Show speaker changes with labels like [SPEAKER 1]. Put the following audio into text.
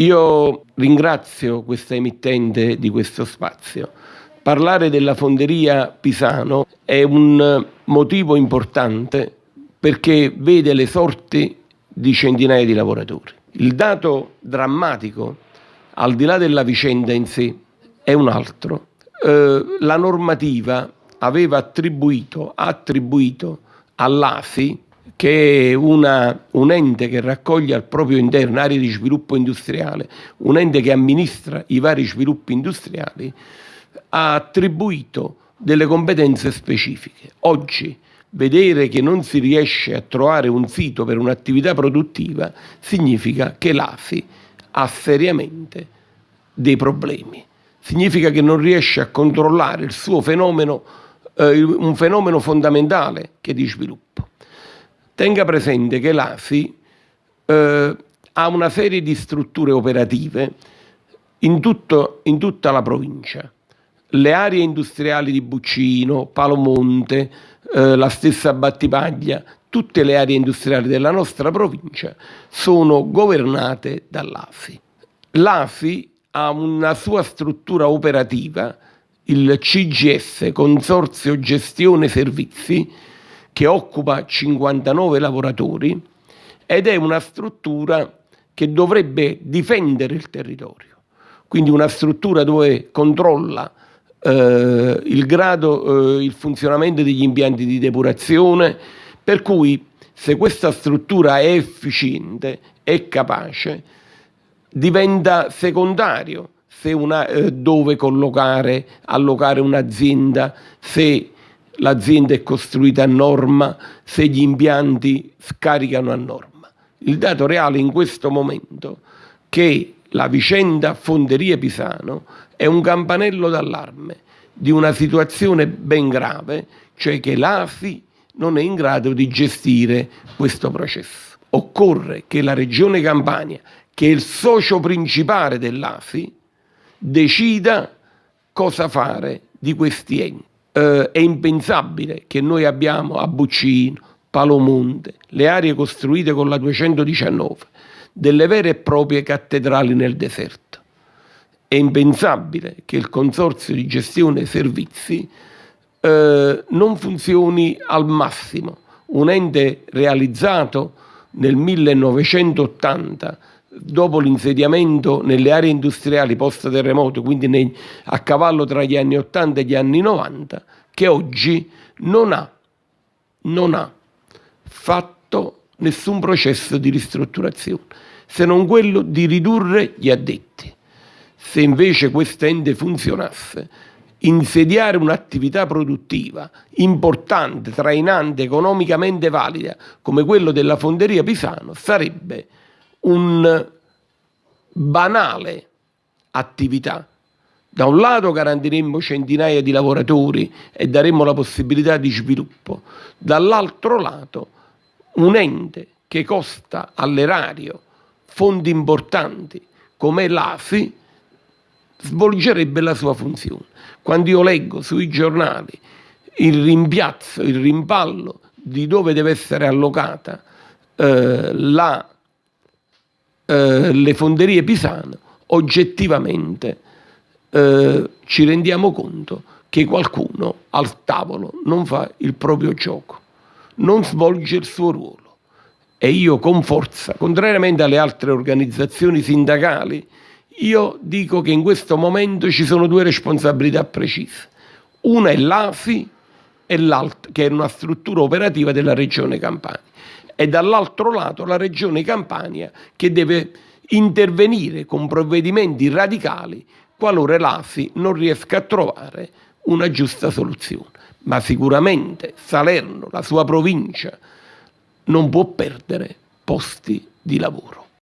[SPEAKER 1] Io ringrazio questa emittente di questo spazio. Parlare della fonderia Pisano è un motivo importante perché vede le sorti di centinaia di lavoratori. Il dato drammatico, al di là della vicenda in sé, è un altro. Eh, la normativa aveva attribuito, attribuito all'ASI che è una, un ente che raccoglie al proprio interno aree di sviluppo industriale, un ente che amministra i vari sviluppi industriali, ha attribuito delle competenze specifiche. Oggi vedere che non si riesce a trovare un sito per un'attività produttiva significa che l'ASI ha seriamente dei problemi. Significa che non riesce a controllare il suo fenomeno, eh, un fenomeno fondamentale che è di sviluppo. Tenga presente che l'ASI eh, ha una serie di strutture operative in, tutto, in tutta la provincia. Le aree industriali di Buccino, Palomonte, eh, la stessa Battipaglia, tutte le aree industriali della nostra provincia sono governate dall'ASI. L'ASI ha una sua struttura operativa, il CGS, Consorzio Gestione Servizi, che occupa 59 lavoratori ed è una struttura che dovrebbe difendere il territorio, quindi una struttura dove controlla eh, il grado, eh, il funzionamento degli impianti di depurazione, per cui se questa struttura è efficiente, è capace, diventa secondario se una, eh, dove collocare, allocare un'azienda, se l'azienda è costruita a norma, se gli impianti scaricano a norma. Il dato reale in questo momento è che la vicenda Fonderia Pisano è un campanello d'allarme di una situazione ben grave, cioè che l'AFI non è in grado di gestire questo processo. Occorre che la Regione Campania, che è il socio principale dell'AFI, decida cosa fare di questi enti eh, è impensabile che noi abbiamo a Buccino, Palomonte, le aree costruite con la 219, delle vere e proprie cattedrali nel deserto. È impensabile che il consorzio di gestione servizi eh, non funzioni al massimo. Un ente realizzato nel 1980 dopo l'insediamento nelle aree industriali post-terremoto, quindi nei, a cavallo tra gli anni 80 e gli anni 90, che oggi non ha, non ha fatto nessun processo di ristrutturazione, se non quello di ridurre gli addetti. Se invece quest'ente funzionasse, insediare un'attività produttiva importante, trainante, economicamente valida, come quello della fonderia Pisano, sarebbe un banale attività. Da un lato garantiremmo centinaia di lavoratori e daremmo la possibilità di sviluppo, dall'altro lato un ente che costa all'erario fondi importanti come l'AFI svolgerebbe la sua funzione. Quando io leggo sui giornali il rimpiazzo, il rimpallo di dove deve essere allocata eh, la eh, le fonderie pisane, oggettivamente eh, ci rendiamo conto che qualcuno al tavolo non fa il proprio gioco, non svolge il suo ruolo. E io con forza, contrariamente alle altre organizzazioni sindacali, io dico che in questo momento ci sono due responsabilità precise. Una è l'AFI e l'altra, che è una struttura operativa della Regione Campania e dall'altro lato la Regione Campania che deve intervenire con provvedimenti radicali qualora l'AFI non riesca a trovare una giusta soluzione. Ma sicuramente Salerno, la sua provincia, non può perdere posti di lavoro.